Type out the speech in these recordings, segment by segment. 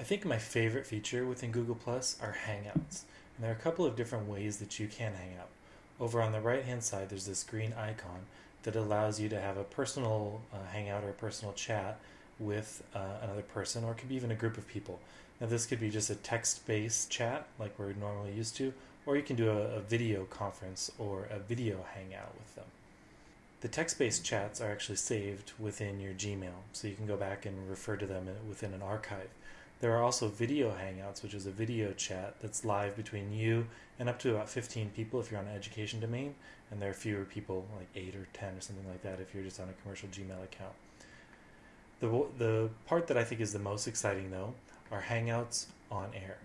I think my favorite feature within Google Plus are Hangouts. And there are a couple of different ways that you can hang out. Over on the right hand side, there's this green icon that allows you to have a personal uh, hangout or a personal chat with uh, another person, or it could be even a group of people. Now, this could be just a text based chat like we're normally used to, or you can do a, a video conference or a video hangout with them. The text based chats are actually saved within your Gmail, so you can go back and refer to them within an archive. There are also video hangouts, which is a video chat that's live between you and up to about 15 people if you're on an education domain, and there are fewer people, like 8 or 10 or something like that, if you're just on a commercial Gmail account. The, the part that I think is the most exciting, though, are Hangouts on Air.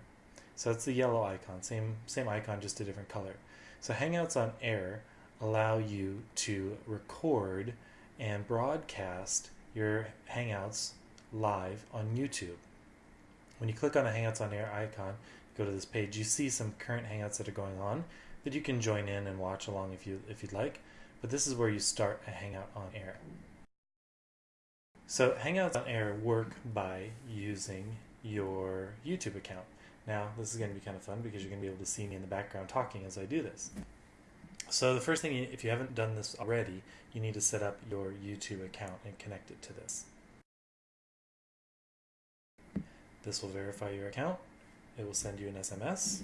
So that's the yellow icon, same, same icon, just a different color. So Hangouts on Air allow you to record and broadcast your Hangouts live on YouTube. When you click on the Hangouts on Air icon, go to this page, you see some current Hangouts that are going on that you can join in and watch along if you if you'd like. But this is where you start a Hangout on Air. So Hangouts on Air work by using your YouTube account. Now, this is going to be kind of fun because you're going to be able to see me in the background talking as I do this. So the first thing, if you haven't done this already, you need to set up your YouTube account and connect it to this. This will verify your account. It will send you an SMS.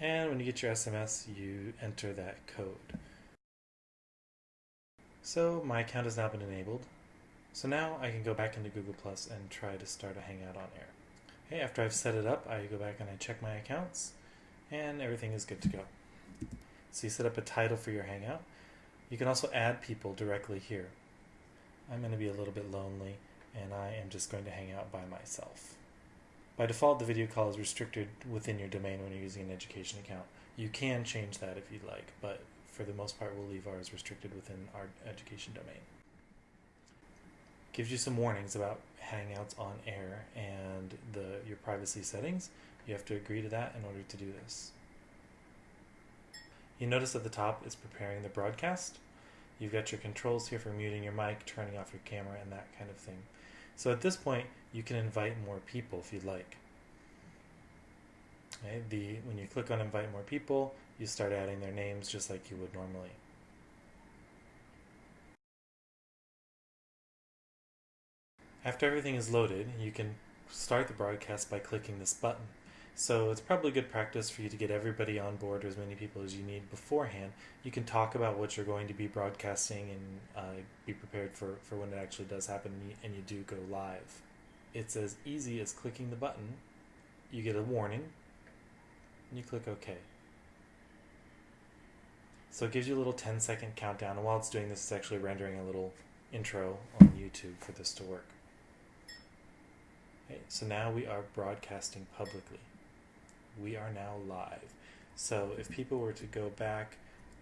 And when you get your SMS, you enter that code. So my account has now been enabled. So now I can go back into Google Plus and try to start a Hangout on Air. Okay, after I've set it up, I go back and I check my accounts, and everything is good to go. So you set up a title for your Hangout. You can also add people directly here. I'm going to be a little bit lonely, and I am just going to hang out by myself. By default, the video call is restricted within your domain when you're using an education account. You can change that if you'd like, but for the most part, we'll leave ours restricted within our education domain gives you some warnings about Hangouts on air and the your privacy settings. You have to agree to that in order to do this. You notice at the top it's preparing the broadcast. You've got your controls here for muting your mic, turning off your camera, and that kind of thing. So at this point, you can invite more people if you'd like. Okay, the when you click on invite more people, you start adding their names just like you would normally. After everything is loaded, you can start the broadcast by clicking this button. So it's probably good practice for you to get everybody on board, or as many people as you need beforehand. You can talk about what you're going to be broadcasting and uh, be prepared for, for when it actually does happen and you, and you do go live. It's as easy as clicking the button. You get a warning, and you click OK. So it gives you a little 10 second countdown, and while it's doing this, it's actually rendering a little intro on YouTube for this to work. Okay, so now we are broadcasting publicly. We are now live. So if people were to go back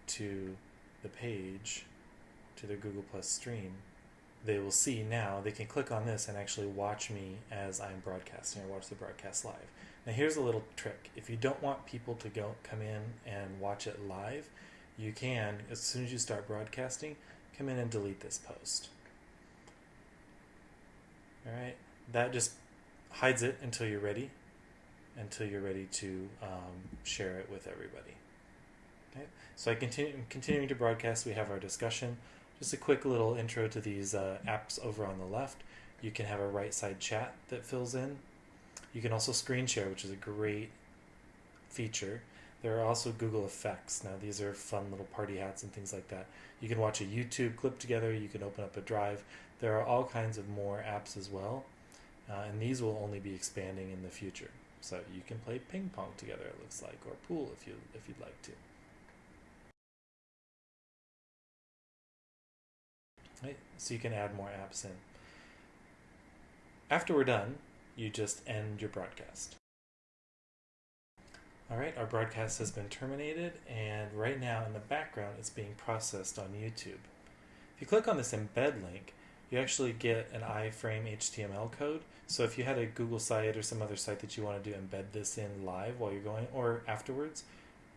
to the page, to their Google Plus stream, they will see now they can click on this and actually watch me as I'm broadcasting or watch the broadcast live. Now here's a little trick. If you don't want people to go come in and watch it live, you can as soon as you start broadcasting, come in and delete this post. All right, that just hides it until you're ready, until you're ready to um, share it with everybody. Okay, so I continue continuing to broadcast. We have our discussion. Just a quick little intro to these uh, apps over on the left. You can have a right side chat that fills in. You can also screen share, which is a great feature. There are also Google Effects. Now, these are fun little party hats and things like that. You can watch a YouTube clip together. You can open up a drive. There are all kinds of more apps as well. Uh, and these will only be expanding in the future. So you can play ping pong together, it looks like, or pool if you if you'd like to. Right, so you can add more apps in. After we're done, you just end your broadcast. All right, our broadcast has been terminated, and right now in the background, it's being processed on YouTube. If you click on this embed link, you actually get an iframe HTML code. So if you had a Google site or some other site that you wanted to embed this in live while you're going or afterwards,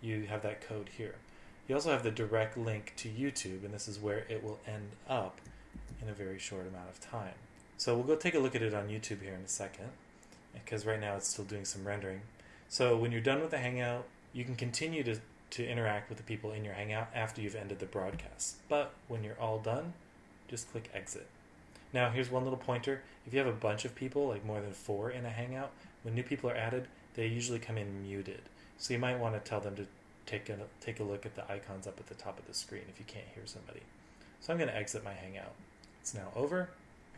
you have that code here. You also have the direct link to YouTube, and this is where it will end up in a very short amount of time. So we'll go take a look at it on YouTube here in a second, because right now it's still doing some rendering. So when you're done with the Hangout, you can continue to, to interact with the people in your Hangout after you've ended the broadcast. But when you're all done, just click exit. Now here's one little pointer. If you have a bunch of people, like more than four in a Hangout, when new people are added, they usually come in muted. So you might want to tell them to take a, take a look at the icons up at the top of the screen if you can't hear somebody. So I'm going to exit my Hangout. It's now over.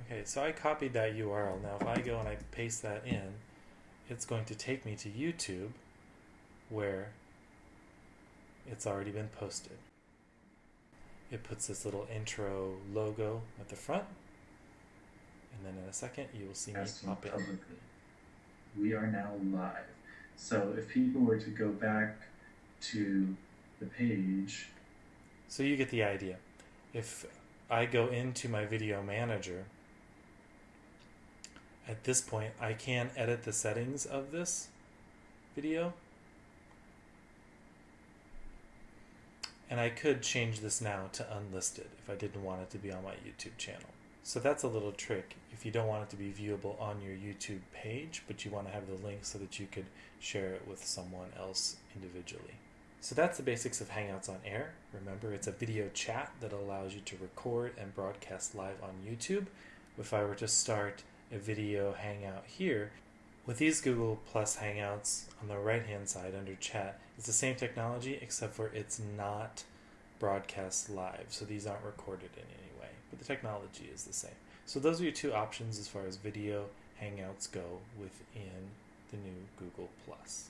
Okay, so I copied that URL. Now if I go and I paste that in, it's going to take me to YouTube where it's already been posted. It puts this little intro logo at the front, and then in a second you will see me pop in. Publicly. We are now live. So if people were to go back to the page. So you get the idea. If I go into my video manager, at this point I can edit the settings of this video. And I could change this now to unlisted if I didn't want it to be on my YouTube channel. So that's a little trick if you don't want it to be viewable on your YouTube page, but you want to have the link so that you could share it with someone else individually. So that's the basics of Hangouts on Air. Remember, it's a video chat that allows you to record and broadcast live on YouTube. If I were to start a video Hangout here, with these Google Plus Hangouts on the right hand side under chat, it's the same technology except for it's not broadcast live. So these aren't recorded in any but the technology is the same. So those are your two options as far as video hangouts go within the new Google Plus.